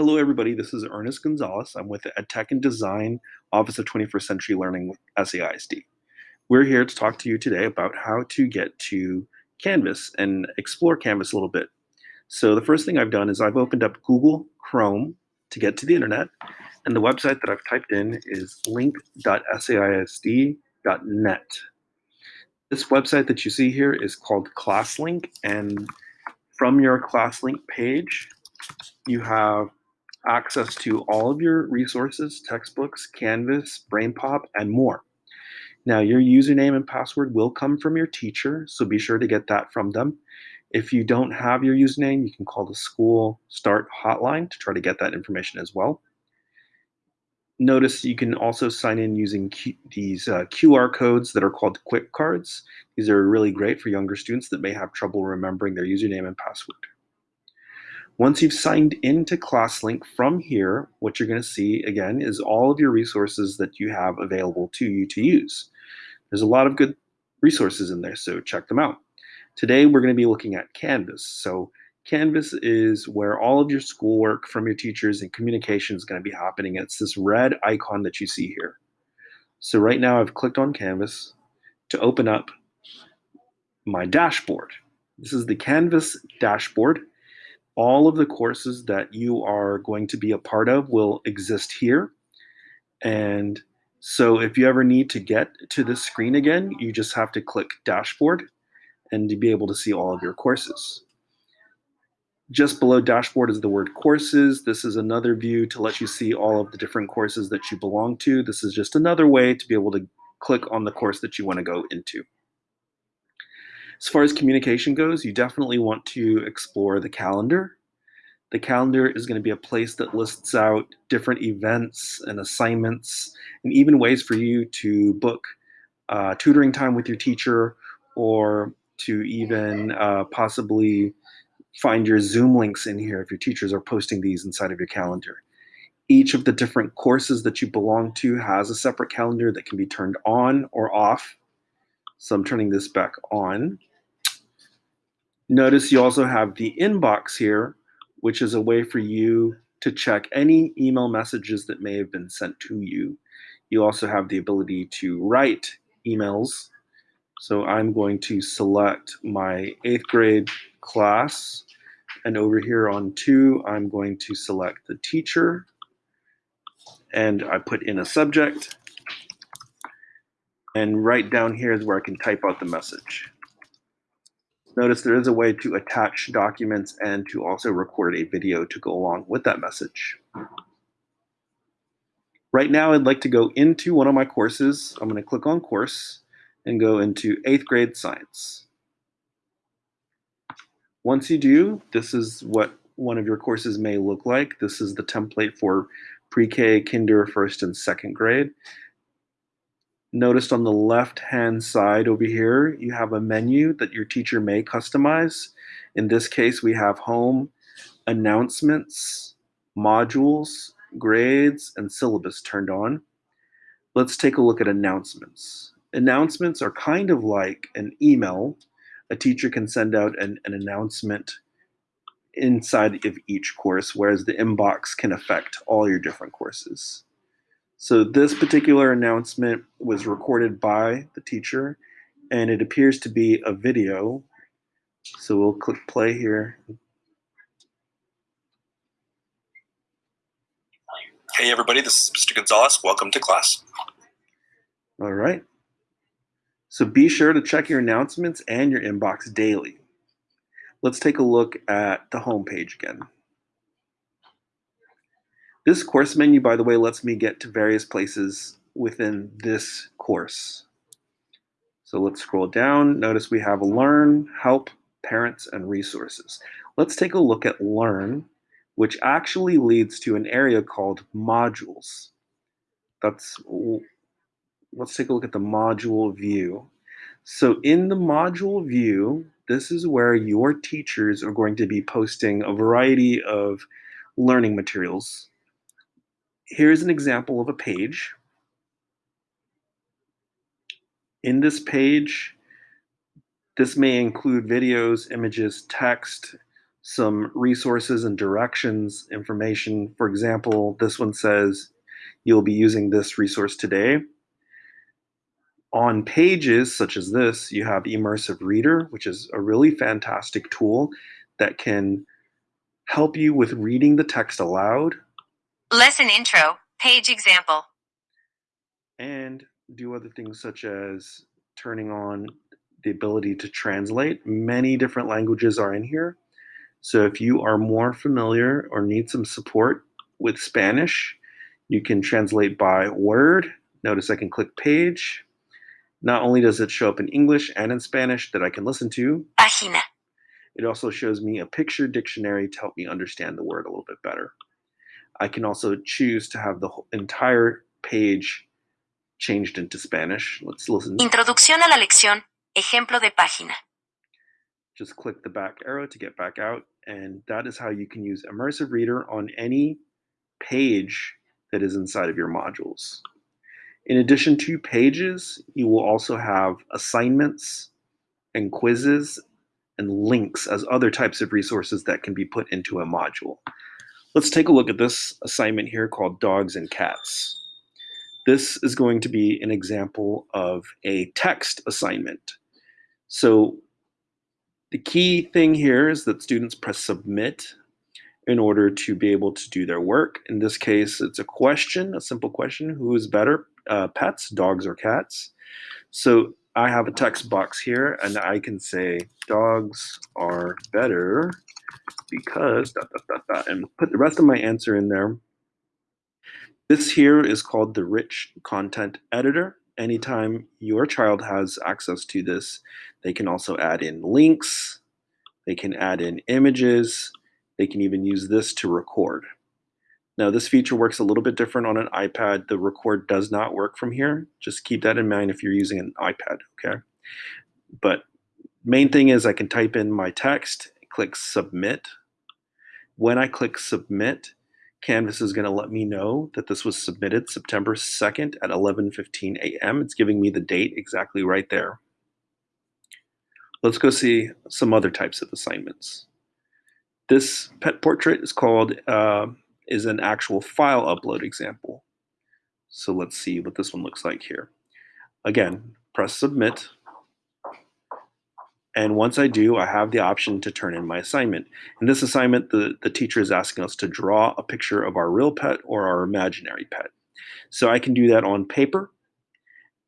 Hello, everybody. This is Ernest Gonzalez. I'm with the EdTech and Design Office of 21st Century Learning with SAISD. We're here to talk to you today about how to get to Canvas and explore Canvas a little bit. So the first thing I've done is I've opened up Google Chrome to get to the internet, and the website that I've typed in is link.saisd.net. This website that you see here is called ClassLink, and from your ClassLink page, you have access to all of your resources, textbooks, Canvas, BrainPop, and more. Now, your username and password will come from your teacher, so be sure to get that from them. If you don't have your username, you can call the school start hotline to try to get that information as well. Notice you can also sign in using Q these uh, QR codes that are called quick cards. These are really great for younger students that may have trouble remembering their username and password. Once you've signed into ClassLink from here, what you're going to see again is all of your resources that you have available to you to use. There's a lot of good resources in there, so check them out. Today we're going to be looking at Canvas. So Canvas is where all of your schoolwork from your teachers and communication is going to be happening. It's this red icon that you see here. So right now I've clicked on Canvas to open up my dashboard. This is the Canvas dashboard all of the courses that you are going to be a part of will exist here. And so if you ever need to get to this screen again, you just have to click dashboard and to be able to see all of your courses. Just below dashboard is the word courses. This is another view to let you see all of the different courses that you belong to. This is just another way to be able to click on the course that you want to go into. As far as communication goes, you definitely want to explore the calendar. The calendar is going to be a place that lists out different events and assignments and even ways for you to book uh, tutoring time with your teacher or to even uh, possibly find your Zoom links in here if your teachers are posting these inside of your calendar. Each of the different courses that you belong to has a separate calendar that can be turned on or off. So I'm turning this back on. Notice you also have the inbox here, which is a way for you to check any email messages that may have been sent to you. You also have the ability to write emails. So I'm going to select my eighth grade class. And over here on to, I'm going to select the teacher. And I put in a subject. And right down here is where I can type out the message. Notice there is a way to attach documents and to also record a video to go along with that message. Right now, I'd like to go into one of my courses. I'm going to click on course and go into 8th grade science. Once you do, this is what one of your courses may look like. This is the template for pre-K, kinder, first, and second grade. Notice on the left-hand side over here, you have a menu that your teacher may customize. In this case, we have home, announcements, modules, grades, and syllabus turned on. Let's take a look at announcements. Announcements are kind of like an email. A teacher can send out an, an announcement inside of each course, whereas the inbox can affect all your different courses. So this particular announcement was recorded by the teacher and it appears to be a video. So we'll click play here. Hey everybody, this is Mr. Gonzalez. Welcome to class. All right. So be sure to check your announcements and your inbox daily. Let's take a look at the home page again. This course menu, by the way, lets me get to various places within this course. So let's scroll down. Notice we have Learn, Help, Parents, and Resources. Let's take a look at Learn, which actually leads to an area called Modules. That's let's take a look at the module view. So in the module view, this is where your teachers are going to be posting a variety of learning materials here's an example of a page. In this page, this may include videos, images, text, some resources and directions information. For example, this one says you'll be using this resource today. On pages such as this, you have Immersive Reader, which is a really fantastic tool that can help you with reading the text aloud Lesson intro, page example. and do other things such as turning on the ability to translate. Many different languages are in here. So if you are more familiar or need some support with Spanish, you can translate by word. Notice I can click page. Not only does it show up in English and in Spanish that I can listen to, Página. it also shows me a picture dictionary to help me understand the word a little bit better. I can also choose to have the entire page changed into Spanish. Let's listen. Introducción a la lección, ejemplo de página. Just click the back arrow to get back out, and that is how you can use Immersive Reader on any page that is inside of your modules. In addition to pages, you will also have assignments and quizzes and links as other types of resources that can be put into a module. Let's take a look at this assignment here called Dogs and Cats. This is going to be an example of a text assignment. So the key thing here is that students press submit in order to be able to do their work. In this case, it's a question, a simple question, who is better, uh, pets, dogs or cats? So I have a text box here and I can say dogs are better because dot, dot, dot, and put the rest of my answer in there. This here is called the rich content editor. Anytime your child has access to this, they can also add in links, they can add in images, they can even use this to record. Now this feature works a little bit different on an iPad. The record does not work from here. Just keep that in mind if you're using an iPad, okay? But main thing is I can type in my text, click submit. When I click submit, Canvas is gonna let me know that this was submitted September 2nd at 11.15 a.m. It's giving me the date exactly right there. Let's go see some other types of assignments. This pet portrait is called, uh, is an actual file upload example. So let's see what this one looks like here. Again, press submit. And once I do, I have the option to turn in my assignment. In this assignment, the, the teacher is asking us to draw a picture of our real pet or our imaginary pet. So I can do that on paper.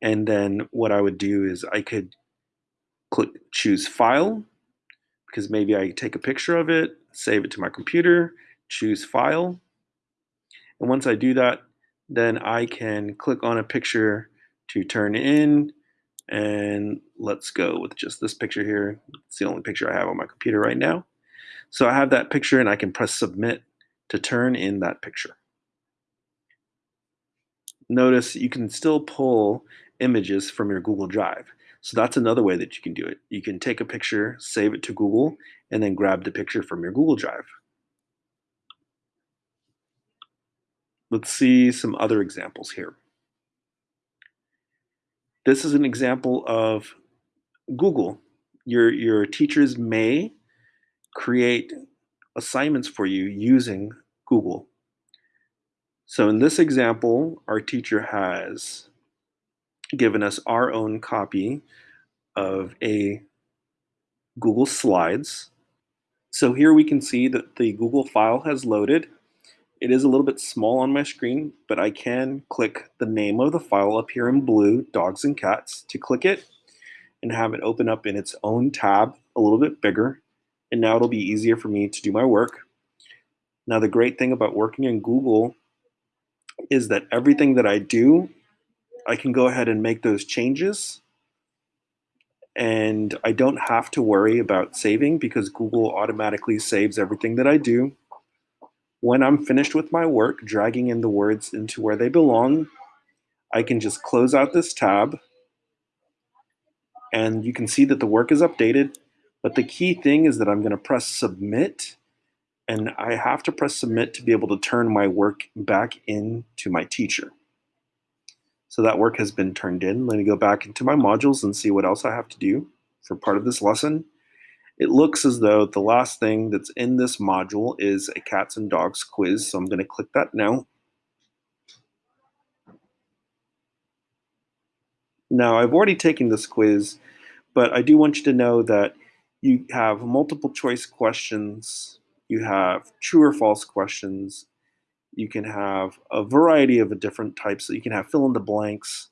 And then what I would do is I could click choose file because maybe I take a picture of it, save it to my computer, choose file. And once I do that, then I can click on a picture to turn in and let's go with just this picture here. It's the only picture I have on my computer right now. So I have that picture and I can press submit to turn in that picture. Notice you can still pull images from your Google Drive. So that's another way that you can do it. You can take a picture, save it to Google, and then grab the picture from your Google Drive. Let's see some other examples here. This is an example of Google. Your, your teachers may create assignments for you using Google. So in this example, our teacher has given us our own copy of a Google Slides. So here we can see that the Google file has loaded. It is a little bit small on my screen, but I can click the name of the file up here in blue, dogs and cats, to click it and have it open up in its own tab a little bit bigger. And now it'll be easier for me to do my work. Now the great thing about working in Google is that everything that I do I can go ahead and make those changes and I don't have to worry about saving because Google automatically saves everything that I do. When I'm finished with my work, dragging in the words into where they belong, I can just close out this tab and you can see that the work is updated. But the key thing is that I'm going to press submit and I have to press submit to be able to turn my work back in to my teacher. So that work has been turned in. Let me go back into my modules and see what else I have to do for part of this lesson. It looks as though the last thing that's in this module is a cats and dogs quiz, so I'm going to click that now. Now, I've already taken this quiz, but I do want you to know that you have multiple choice questions, you have true or false questions, you can have a variety of different types. So you can have fill in the blanks.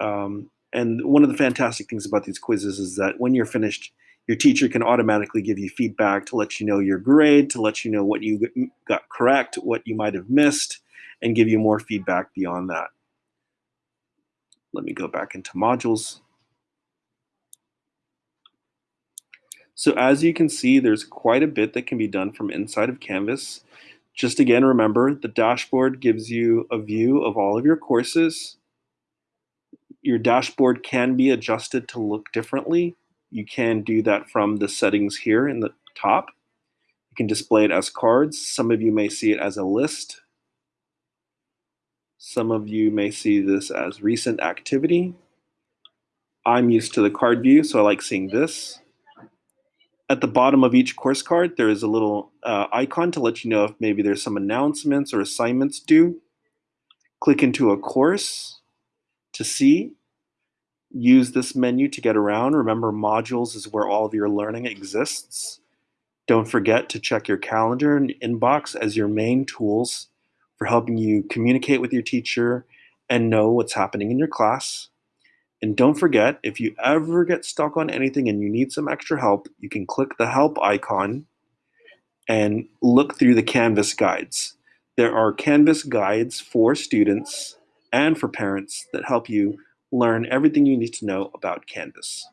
Um, and one of the fantastic things about these quizzes is that when you're finished, your teacher can automatically give you feedback to let you know your grade, to let you know what you got correct, what you might have missed, and give you more feedback beyond that. Let me go back into modules. So as you can see, there's quite a bit that can be done from inside of Canvas. Just again, remember the dashboard gives you a view of all of your courses. Your dashboard can be adjusted to look differently. You can do that from the settings here in the top. You can display it as cards. Some of you may see it as a list. Some of you may see this as recent activity. I'm used to the card view, so I like seeing this. At the bottom of each course card, there is a little uh, icon to let you know if maybe there's some announcements or assignments due. Click into a course to see. Use this menu to get around. Remember, modules is where all of your learning exists. Don't forget to check your calendar and inbox as your main tools for helping you communicate with your teacher and know what's happening in your class. And don't forget, if you ever get stuck on anything and you need some extra help, you can click the help icon and look through the Canvas guides. There are Canvas guides for students and for parents that help you learn everything you need to know about Canvas.